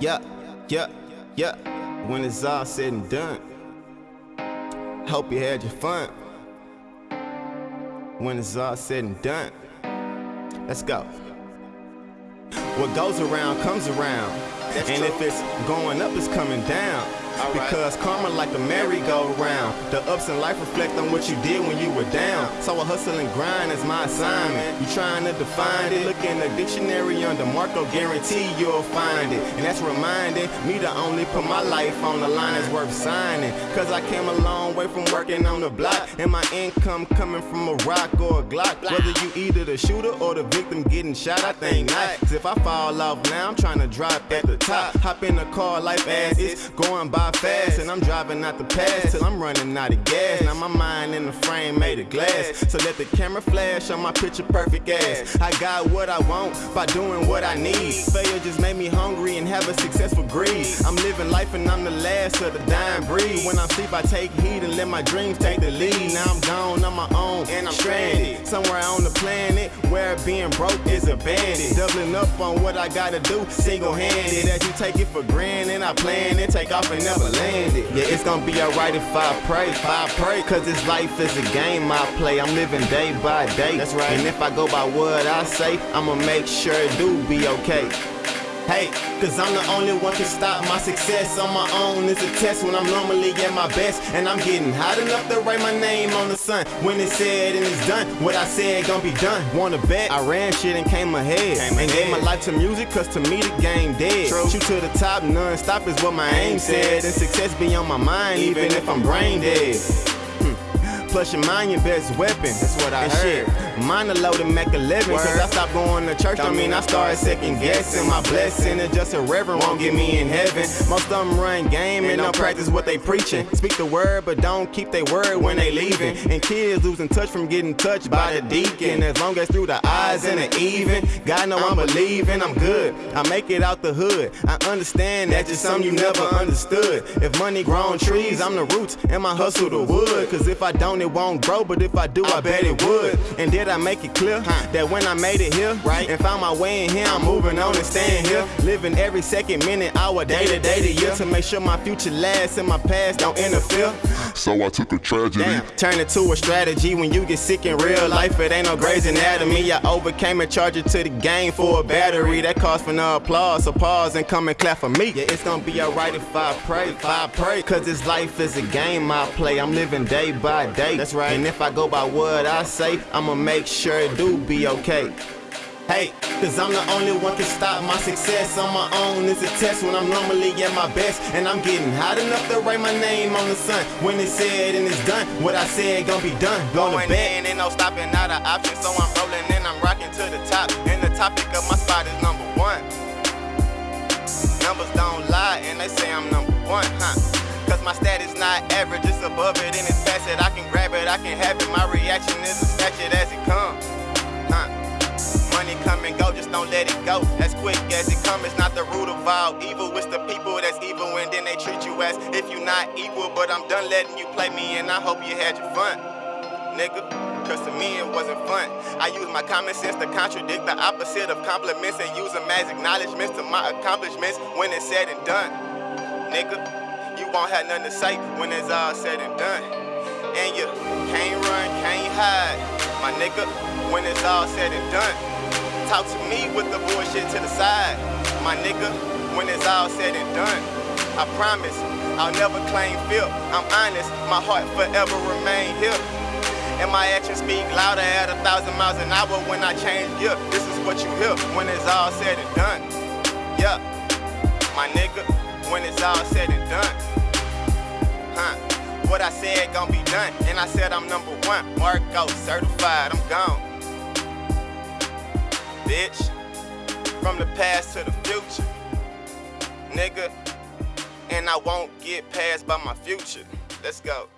Yeah, yeah, yeah. When it's all said and done, hope you had your fun. When it's all said and done, let's go. What goes around comes around. That's and true. if it's going up, it's coming down. All right. Because karma like a merry-go-round. The ups in life reflect on what you did when you were down. So I hustle and grind is my assignment. You trying to define it? Look in the dictionary under Marco, guarantee you'll find it. And that's reminding me to only put my life on the line is worth signing. Cause I came a long way from working on the block. And my income coming from a rock or a Glock. Whether you either the shooter or the victim getting shot, I think not. Cause if I fall off now, I'm trying to drop at the top. Hop in the car, life as it's going by fast. And I'm driving out the past till I'm running out of gas. Now my mind in the frame made of glass. So let the camera flash on my picture perfect ass. I got what I want by doing what I need. Failure just made me hungry and have a successful greed. I'm living life and I'm the last of the dying breed. When I sleep, I take heed and let my dreams take the lead. Now I'm gone on my own and I'm stranded. Somewhere on the planet where being broke is a bandit. Doubling up on what I gotta do single handed. As you take it for granted, I plan it, take off and never land it. Yeah, it's gonna be alright if I pray. If I pray, cause this life is a game I play. I'm living day by day. That's right. And if I go by what I say, I'ma make sure it do be okay. Hey, cause I'm the only one can stop my success on my own. It's a test when I'm normally at my best. And I'm getting hot enough to write my name on the sun. When it's said and it's done, what I said gon' be done. Wanna bet? I ran shit and came ahead. Came and gave my life to music, cause to me the game dead. True. Shoot to the top, non stop is what my aim said. And success be on my mind, even if I'm brain dead. Plus your mind your best weapon. That's what I and heard. Shit. Mine a loaded Mac 11 Cause I stopped going to church, don't mean I started second guessing My blessing. Is just a reverend, won't get me in heaven. Most of them run game and don't practice what they preaching. Speak the word but don't keep their word when they leaving. And kids losing touch from getting touched by the deacon. As long as through the eyes and the even God know I'm believing I'm good. I make it out the hood. I understand that's just something you never understood. If money grown trees, I'm the roots and my hustle the wood. Cause if I don't it won't grow but if I do I bet it would And did I make it clear that when I made it here Right. and found my way in here I'm moving on and staying here Living every second, minute, hour, day to day to year To make sure my future lasts and my past don't interfere So I took a tragedy. Damn, turn it to a strategy when you get sick in real life. It ain't no Grey's Anatomy. I overcame and charged it to the game for a battery. That calls for no applause. So pause and come and clap for me. Yeah, it's gonna be alright if I pray. If I pray, cause this life is a game I play. I'm living day by day. That's right. And if I go by what I say, I'ma make sure it do be okay. Hey, cause I'm the only one can stop my success on my own. It's a test when I'm normally at my best. And I'm getting hot enough to write my name on the sun. When it's said and it's done, what I said gon' be done. Going to bed and no stopping, not an option. So I'm rolling and I'm rocking to the top. And the topic of my spot is number one. Numbers don't lie, and they say I'm number one, huh? Cause my stat is not average, it's above it and it's past it. I can it, I can have it. My reaction is snatch it as it comes, huh? Money come and go, just don't let it go. As quick as it come, it's not the root of all evil. It's the people that's evil, and then they treat you as if you're not equal. But I'm done letting you play me, and I hope you had your fun, nigga. Cause to me it wasn't fun. I use my common sense to contradict the opposite of compliments and use them as acknowledgments to my accomplishments when it's said and done. Nigga, you won't have nothing to say when it's all said and done. And you can't run, can't hide, my nigga, when it's all said and done. Talk to me with the bullshit to the side, my nigga, when it's all said and done. I promise, I'll never claim fear. I'm honest, my heart forever remain here. And my actions speak louder at a thousand miles an hour when I change gear. This is what you hear when it's all said and done. Yeah, my nigga, when it's all said and done. Huh? What I said gon' be done. And I said I'm number one. Marco certified, I'm gone. Bitch, from the past to the future. Nigga, and I won't get passed by my future. Let's go.